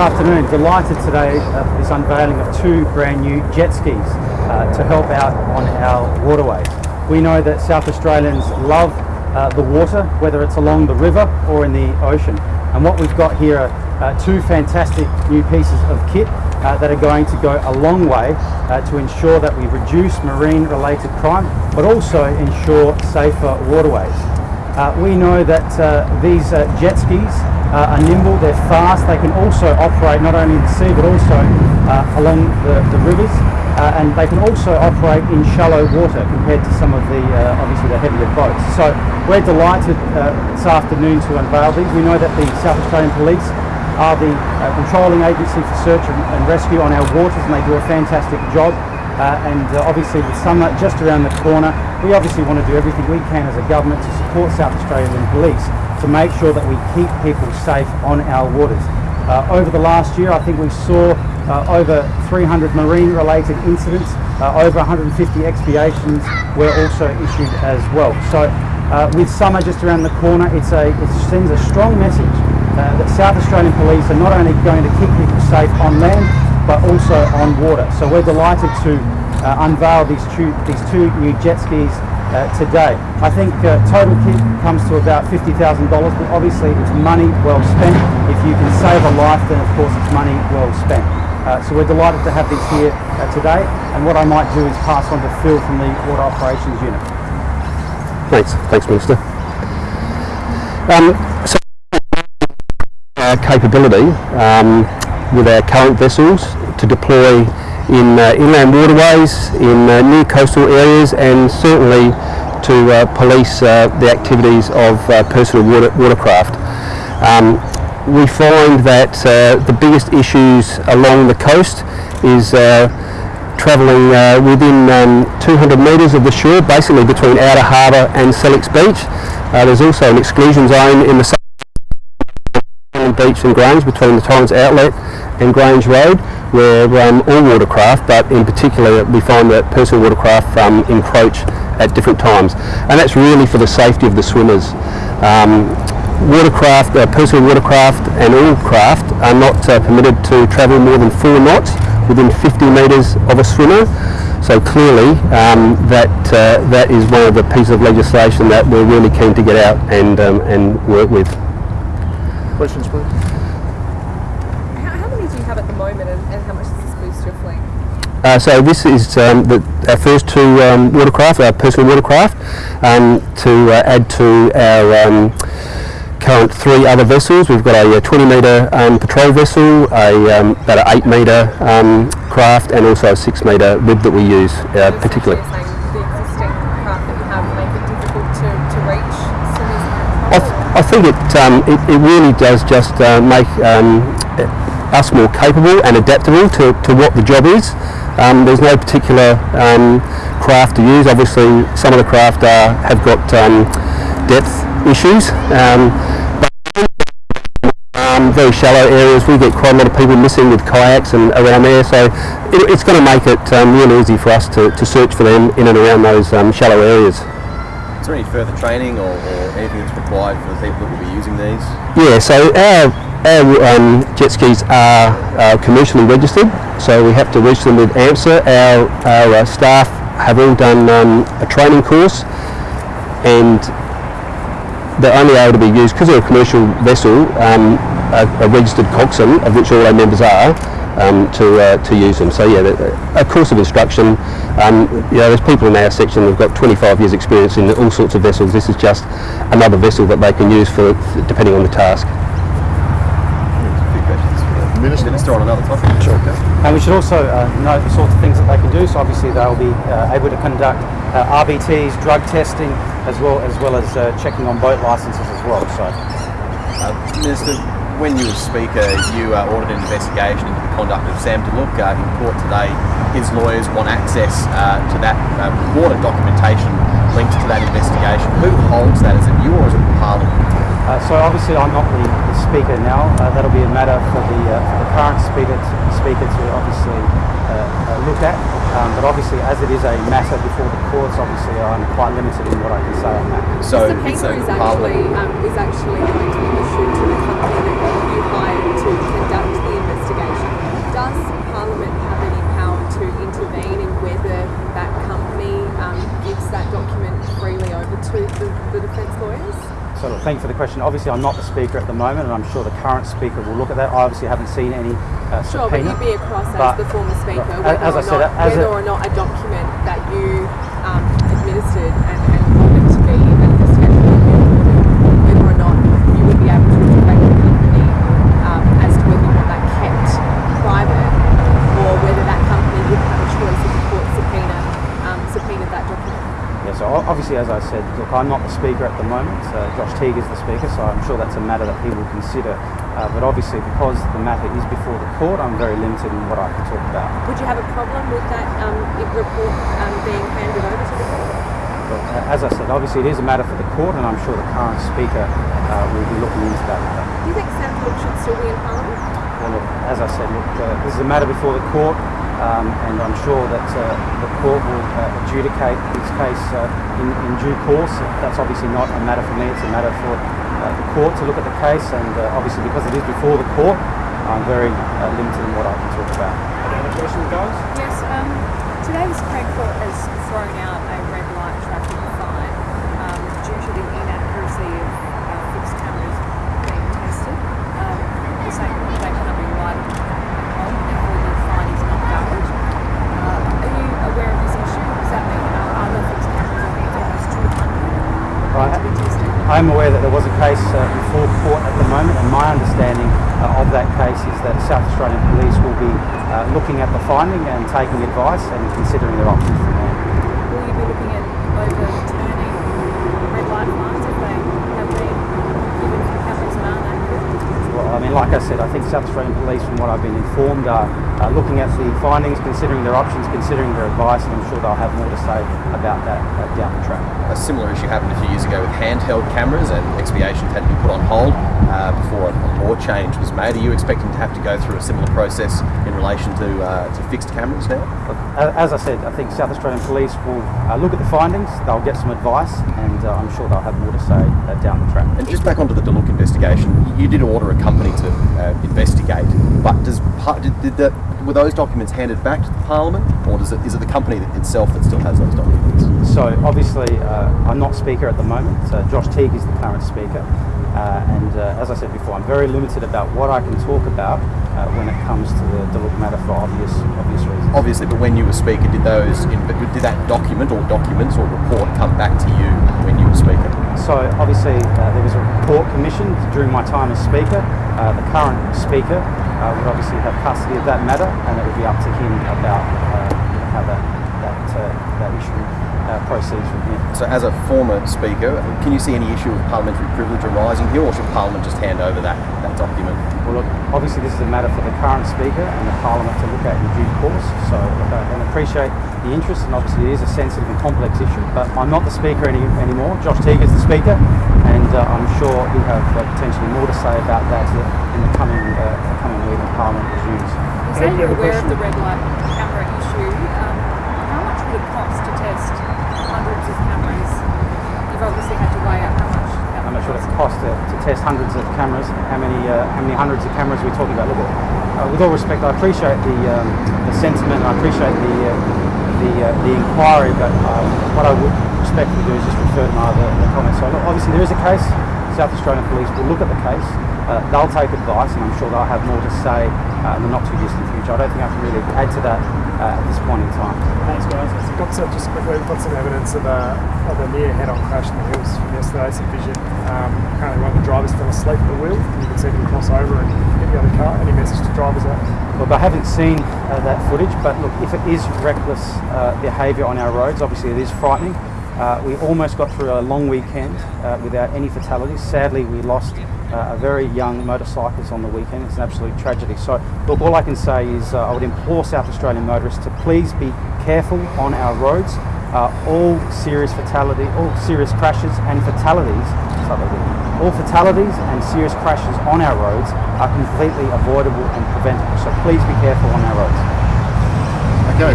afternoon. Delighted today uh, for this unveiling of two brand new jet skis uh, to help out on our waterways. We know that South Australians love uh, the water, whether it's along the river or in the ocean. And what we've got here are uh, two fantastic new pieces of kit uh, that are going to go a long way uh, to ensure that we reduce marine related crime, but also ensure safer waterways. Uh, we know that uh, these uh, jet skis uh, are nimble, they're fast, they can also operate not only in the sea but also uh, along the, the rivers uh, and they can also operate in shallow water compared to some of the obviously the heavier boats. So we're delighted this afternoon to unveil these. We know that the South Australian Police are the controlling agency for search and, and rescue on our waters and they do a fantastic job. Uh, and uh, obviously with summer just around the corner, we obviously want to do everything we can as a government to support South Australian Police to make sure that we keep people safe on our waters. Uh, over the last year, I think we saw uh, over 300 marine-related incidents, uh, over 150 expiations were also issued as well. So uh, with summer just around the corner, it's a, it sends a strong message that South Australian Police are not only going to keep people safe on land, but also on water. So we're delighted to uh, unveil these two, these two new jet skis uh, today. I think uh, total kit comes to about $50,000, but obviously it's money well spent. If you can save a life, then of course it's money well spent. Uh, so we're delighted to have these here uh, today, and what I might do is pass on to Phil from the Water Operations Unit. Thanks, thanks Minister. Um, so capability um, with our current vessels to deploy in uh, inland waterways, in uh, near coastal areas and certainly to uh, police uh, the activities of uh, personal water, watercraft. Um, we find that uh, the biggest issues along the coast is travelling within um, 200 metres of the shore, basically between Outer Harbour and Sellicks Beach. there's also an exclusion zone in the south Beach and Grange between the Torrens Outlet and Grange Road where um, all watercraft, but in particular we find that personal watercraft um, encroach at different times. And that's really for the safety of the swimmers. Um, watercraft, uh, personal watercraft and all craft are not uh, permitted to travel more than four knots within 50 metres of a swimmer. So clearly um, that, uh, that is one of the pieces of legislation that we're really keen to get out and, um, and work with. Questions, please? How, how many do you have at the moment and, and how much does this boost your fleet? Uh, so this is um, the, our first two um, watercraft, our personal watercraft, um, to uh, add to our um, current three other vessels. We've got a, a 20 metre um, patrol vessel, a, um, about an 8 metre craft and also a 6 metre rib that we use uh, particularly. I think it, um, it, it, really does just uh, make um, us more capable and adaptable to, to what the job is. Um, there's no particular um, craft to use. Obviously, some of the craft are, have got um, depth issues. Um, very shallow areas, we get quite a lot of people missing with kayaks and around there, so it, it's going to make it really easy for us to, to search for them in and around those shallow areas. Is there any further training or, or anything that's required for the people that will be using these? Yeah, so our, our um, jet skis are uh, commercially registered, so we have to reach them with AMSA. Our, our uh, staff have all done um, a training course and they're only able to be used, because they're a commercial vessel, um, a, a, registered coxswain, of which all our members are, um, to, uh, to use them. So yeah, a course of instruction. Um, you know, there's people in our section who've got 25 years experience in all sorts of vessels. This is just another vessel that they can use for, depending on the task. Minister, Minister on another topic. Sure. Okay. And we should also uh, note the sorts of things that they can do. So obviously they'll be uh, able to conduct uh, RBTs, drug testing, as well as well as uh, checking on boat licences as well. So, uh, Minister, when you were Speaker, you uh, ordered an investigation into the conduct of Sam Duluk uh, in court today. His lawyers want access uh, to that uh, water documentation linked to that investigation. Who holds that? Is it you or is it the Parliament? Uh, so obviously I'm not the, the speaker now, uh, that'll be a matter for the, uh, for the current speaker to, speaker to obviously uh, uh, look at, um, but obviously as it is a matter before the courts, obviously I'm quite limited in what I can say on that. So the paper is actually, um, is actually going to be issued to the company that you hired to conduct the investigation. Does Parliament have any power to intervene in whether that company um, gives that document freely over to the, the defence lawyers? Thank you for the question. Obviously, I'm not the speaker at the moment, and I'm sure the current speaker will look at that. I obviously haven't seen any uh, Sure, but you'd be across as the former speaker, whether, as I or, said, not, as whether a- or not a document that you um, administered and, and wanted to be an investigation report, whether or not you would be able to direct the company um, as to whether you want that kept private or whether that company would have a choice if the court subpoena um, subpoenaed that document. Yeah, so o- obviously, as I said, look, I'm not the speaker at the moment. Uh, Josh Teague is the speaker, so I'm sure that's a matter that he will consider. Uh, but obviously, because the matter is before the court, I'm very limited in what I can talk about. Would you have a problem with that um, report um, being handed over to the court? Uh, as I said, obviously, it is a matter for the court, and I'm sure the current speaker uh, will be looking into that matter. Do you think Sam Cook should still be in Parliament? Well, look, as I said, look, uh, this is a matter before the court, um, and I'm sure that uh, the court will uh, adjudicate this case uh, in, in due course. That's obviously not a matter for me; it's a matter for uh, the court to look at the case, and uh, obviously because it is before the court, I'm very uh, limited in what I can talk about. Any other questions, guys? Yes, um, today the Supreme Court has thrown out a red light traffic fine um, due to the inaccuracy of uh, fixed cameras being tested. Um, the same they cannot be relied on, therefore the fine is not valid. Uh, are you aware of this issue? Does that mean uh, other fixed cameras, I think almost 200, Right. need to be I'm aware that there was a case uh, before court at the moment, and my understanding uh, of that case is that South Australian Police will be uh, looking at the finding and taking advice and considering their options from there. Will you be looking at overturning red light fines if they have been given cameras that aren't? Well, I mean, like I said, I think South Australian Police, from what I've been informed, are uh, looking at the findings, considering their options, considering their advice, and I'm sure they'll have more to say about that uh, down the track. A similar issue happened a few years ago with handheld cameras, and expiations had to be put on hold uh, before a, a law change was made. Are you expecting to have to go through a similar process in relation to uh, to fixed cameras now? But as I said, I think South Australian Police will uh, look at the findings, they'll get some advice, and uh, I'm sure they'll have more to say uh, down the track. And just back onto the Duluk investigation, you did order a company to uh, investigate, but does par- did, did the, were those documents handed back to the Parliament, or does it, is it the company itself that still has those documents? So obviously, uh, I'm not speaker at the moment. Uh, Josh Teague is the current speaker, uh, and uh, as I said before, I'm very limited about what I can talk about uh, when it comes to the Duluk matter for obvious obvious reasons. Obviously, but when you were speaker, did those in, did that document or documents or report come back to you when you were speaker? So obviously, uh, there was a report commissioned during my time as speaker. Uh, the current speaker uh, would obviously have custody of that matter, and it would be up to him about uh, how that that uh, that issue uh, proceeds from here. So, as a former speaker, can you see any issue of parliamentary privilege arising here, or should Parliament just hand over that, that document? Well, look, obviously this is a matter for the current speaker and the Parliament to look at in due course. So look, I can appreciate the interest, and obviously it is a sensitive and complex issue. But I'm not the speaker any, anymore. Josh Teague is the speaker, and uh, I'm sure he'll have uh, potentially more to say about that in the coming uh, week when Parliament resumes. You say you're aware of the red light camera issue. Um, how much would it cost to test hundreds of cameras? You've obviously had to weigh up how much. How much would it cost. cost to, to test hundreds of cameras? How many uh, how many hundreds of cameras are we talking about? Look, uh, with all respect, I appreciate the um, the sentiment. I appreciate the uh, the uh, the inquiry, but um, what I would respectfully do is just refer to my other comments. So look, obviously there is a case. South Australian Police will look at the case. Uh, they'll take advice, and I'm sure they'll have more to say uh, in the not too distant future. I don't think I can really add to that uh, at this point in time. Thanks, guys. We've got some, just quickly, we've got some evidence of a, of a near head-on crash in the hills from yesterday, some vision. Um, apparently one of the drivers fell asleep at the wheel, and you can see him cross over and hit the other car. Any message to drivers out? Look, I haven't seen uh, that footage, but look, if it is reckless uh, behaviour on our roads, obviously it is frightening. Uh, we almost got through a long weekend uh, without any fatalities. Sadly, we lost a very young motorcyclist on the weekend. It's an absolute tragedy. So, look, all I can say is uh, I would implore South Australian motorists to please be careful on our roads. Uh, all serious fatality, all serious crashes and fatalities, all fatalities and serious crashes on our roads are completely avoidable and preventable. So please be careful on our roads. Okay.